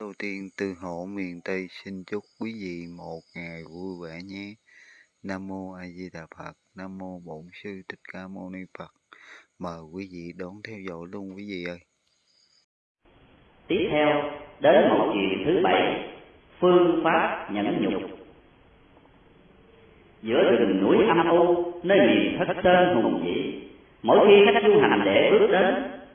Đầu tiên từ hộ miền Tây xin chúc quý vị một ngày vui vẻ nhé. Nam mô A Di Đà Phật. Nam mô Bổn sư Thích Ca Mâu Ni Phật. Mời quý vị đón theo dõi luôn quý vị ơi. Tiếp theo đến một chuyện thứ bảy, phương pháp nhẫn nhục. Giữa rừng núi âm u, nơi miền thất sơn hùng vĩ, mỗi khi khách du hành để bước đến,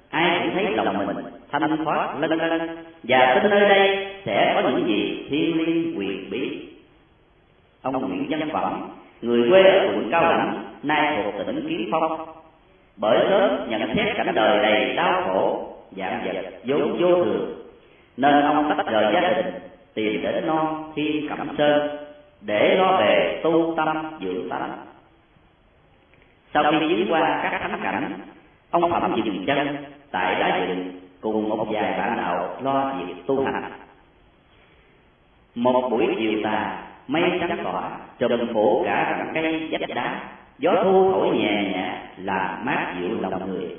ai cũng thấy lòng mình thanh thoát lân lân và tin nơi đây sẽ có những gì? thiên liêng quyền bí. Ông Nguyễn Văn Phẩm, người quê ở quận Cao Lãnh, nay thuộc tỉnh Kiến Phong, bởi sớm nhận xét cảnh đời đầy đau khổ, dạng vật vốn vô thường, nên ông tách rời gia đình tìm đến non thiên cẩm sơn để lo về tu tâm dưỡng tánh. Sau khi viếng qua các thắng cảnh, ông Phẩm dừng chân tại đá dựng cùng một vài bạn đạo lo việc tu hành. Một buổi chiều tà, mây trắng tỏa, trùm phủ cả rặng cây vách đá, gió thu thổi nhẹ nhẹ làm mát dịu lòng người.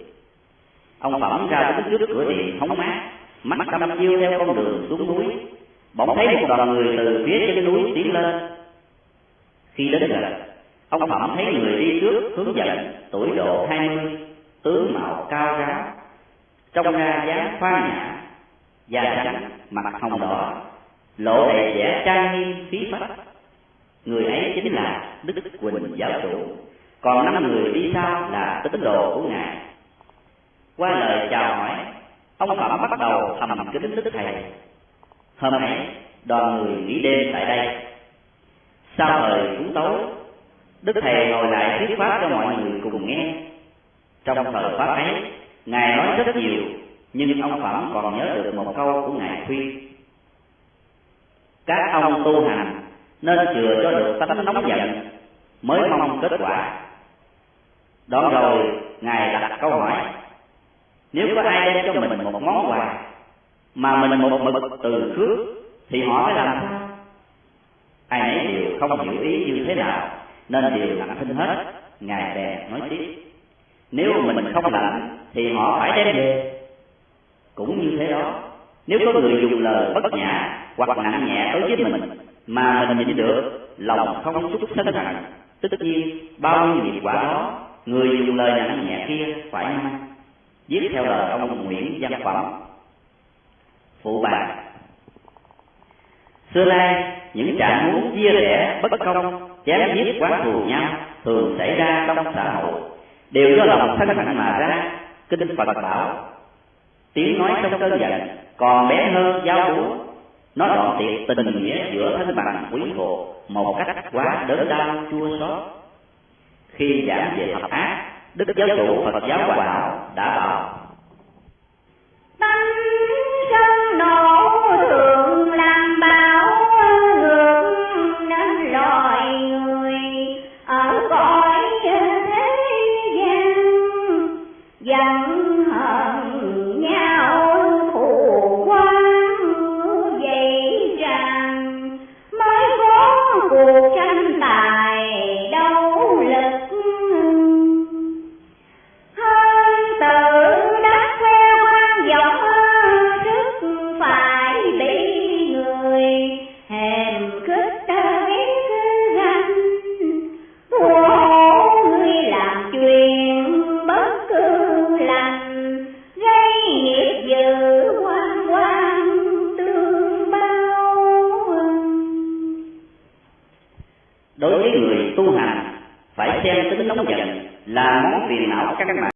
Ông Phẩm ra đứng trước cửa điện hóng mát, mắt đăm chiêu theo con đường xuống núi, bỗng thấy một đoàn người từ phía trên núi tiến lên. Khi đến gần, ông Phẩm thấy người đi trước hướng dẫn tuổi độ hai mươi, tướng mạo cao ráo, trong ra dáng khoan nhã da trắng mặt hồng đỏ. lộ đầy vẻ trang nghiêm khí phách. Người ấy chính là đức quỳnh giáo chủ. Còn năm người đi sau là tín đồ của ngài. Qua lời chào hỏi ông phẩm bắt đầu thầm kính đức thầy. Hôm ấy đoàn người nghỉ đêm tại đây. Sau thời chúng tối đức thầy ngồi lại thuyết pháp cho mọi người cùng nghe. Trong thời pháp ấy Ngài nói rất nhiều, nhưng ông Phẩm còn nhớ được một câu của Ngài khuyên. Các ông tu hành nên chừa cho được tánh nóng giận mới mong kết quả. Đó rồi, Ngài đặt câu hỏi, nếu có ai đem cho mình một món quà mà mình một mực từ trước thì họ phải làm sao? Ai nấy đều không hiểu ý như thế nào nên đều lặng thinh hết. Ngài bèn nói tiếp, nếu mình không lạnh thì họ phải đem về. cũng như thế đó. Nếu có người dùng lời bất nhã hoặc nặng nhẹ đối với mình mà mình nhịn được lòng không xúc sân hận tất nhiên bao nhiêu nghiệp quả đó người dùng lời nặng nhẹ kia phải mang. viết theo lời ông Nguyễn Văn Phẩm. Phụ bà. Xưa nay những trạng muốn chia rẽ bất công chém giết quán thù nhau thường xảy ra trong xã hội đều do lòng sân hận mà ra. Kinh phật bảo, tiếng nói trong cơn giận còn bé hơn dao búa nó đoạn tiệt tình nghĩa giữa thân bằng quý hộ một cách quá đớn đau, chua xót. Khi giảng về hợp ác đức giáo chủ phật giáo hòa hảo đã bảo đối với người tu hành, phải xem tính nóng giận là món phiền não căn bản.